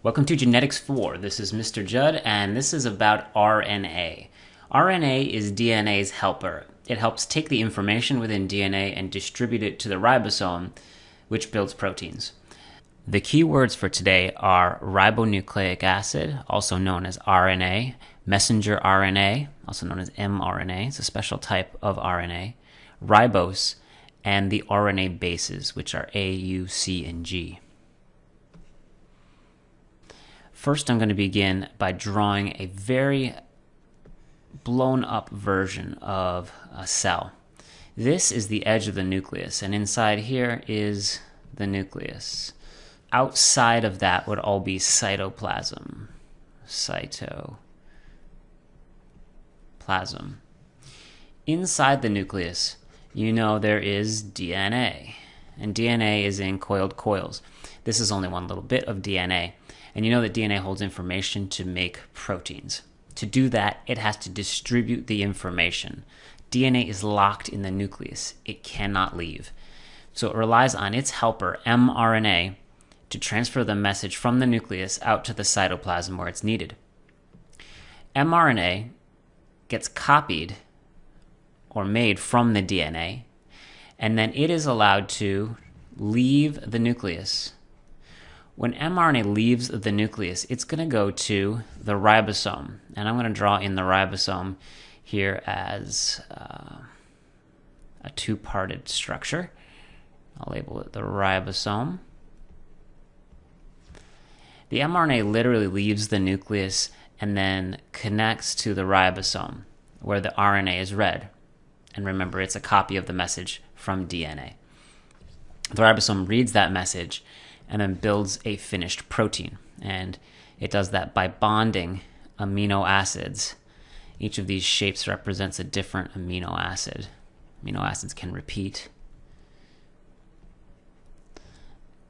Welcome to Genetics 4. This is Mr. Judd, and this is about RNA. RNA is DNA's helper. It helps take the information within DNA and distribute it to the ribosome, which builds proteins. The key words for today are ribonucleic acid, also known as RNA, messenger RNA, also known as mRNA, it's a special type of RNA, ribose, and the RNA bases, which are A, U, C, and G. First, I'm going to begin by drawing a very blown up version of a cell. This is the edge of the nucleus, and inside here is the nucleus. Outside of that would all be cytoplasm. Cytoplasm. Inside the nucleus, you know there is DNA, and DNA is in coiled coils. This is only one little bit of DNA. And you know that DNA holds information to make proteins. To do that, it has to distribute the information. DNA is locked in the nucleus, it cannot leave. So it relies on its helper, mRNA, to transfer the message from the nucleus out to the cytoplasm where it's needed. mRNA gets copied or made from the DNA, and then it is allowed to leave the nucleus when mRNA leaves the nucleus, it's going to go to the ribosome. And I'm going to draw in the ribosome here as uh, a two parted structure. I'll label it the ribosome. The mRNA literally leaves the nucleus and then connects to the ribosome where the RNA is read. And remember, it's a copy of the message from DNA. The ribosome reads that message and then builds a finished protein. And it does that by bonding amino acids. Each of these shapes represents a different amino acid. Amino acids can repeat.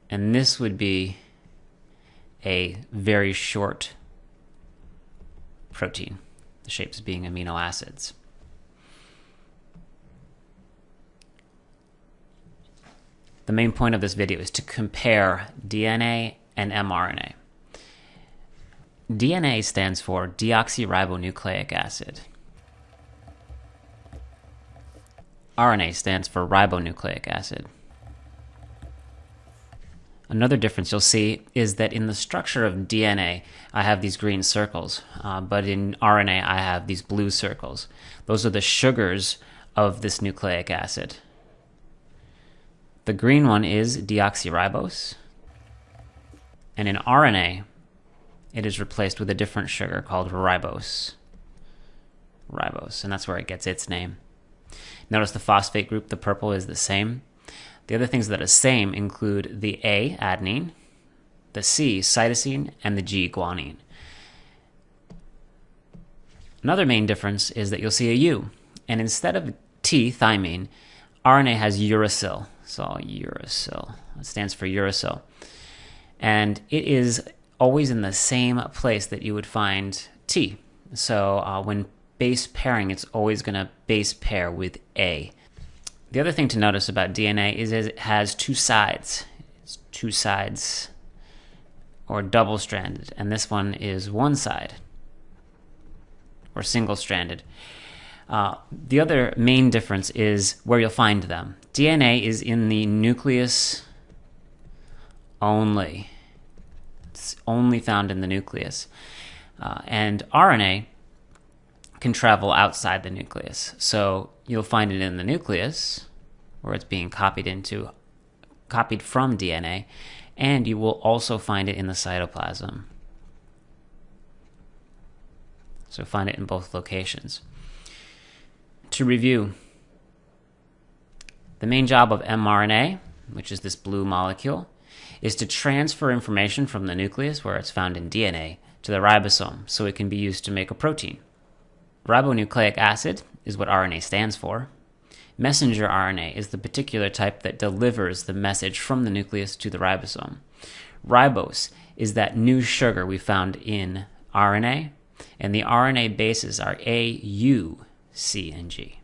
And this would be a very short protein, the shapes being amino acids. The main point of this video is to compare DNA and mRNA. DNA stands for deoxyribonucleic acid. RNA stands for ribonucleic acid. Another difference you'll see is that in the structure of DNA, I have these green circles, uh, but in RNA, I have these blue circles. Those are the sugars of this nucleic acid. The green one is deoxyribose. And in RNA, it is replaced with a different sugar called ribose. Ribose, and that's where it gets its name. Notice the phosphate group, the purple, is the same. The other things that are same include the A, adenine, the C, cytosine, and the G, guanine. Another main difference is that you'll see a U, and instead of T, thymine, RNA has uracil, so uracil. It stands for uracil. And it is always in the same place that you would find T. So uh, when base pairing, it's always going to base pair with A. The other thing to notice about DNA is it has two sides. It's two sides or double stranded, and this one is one side or single stranded. Uh, the other main difference is where you'll find them. DNA is in the nucleus only. It's only found in the nucleus. Uh, and RNA can travel outside the nucleus. So you'll find it in the nucleus, where it's being copied into, copied from DNA, and you will also find it in the cytoplasm. So find it in both locations. To review, the main job of mRNA, which is this blue molecule, is to transfer information from the nucleus, where it's found in DNA, to the ribosome so it can be used to make a protein. Ribonucleic acid is what RNA stands for. Messenger RNA is the particular type that delivers the message from the nucleus to the ribosome. Ribose is that new sugar we found in RNA, and the RNA bases are A, U, C, and G.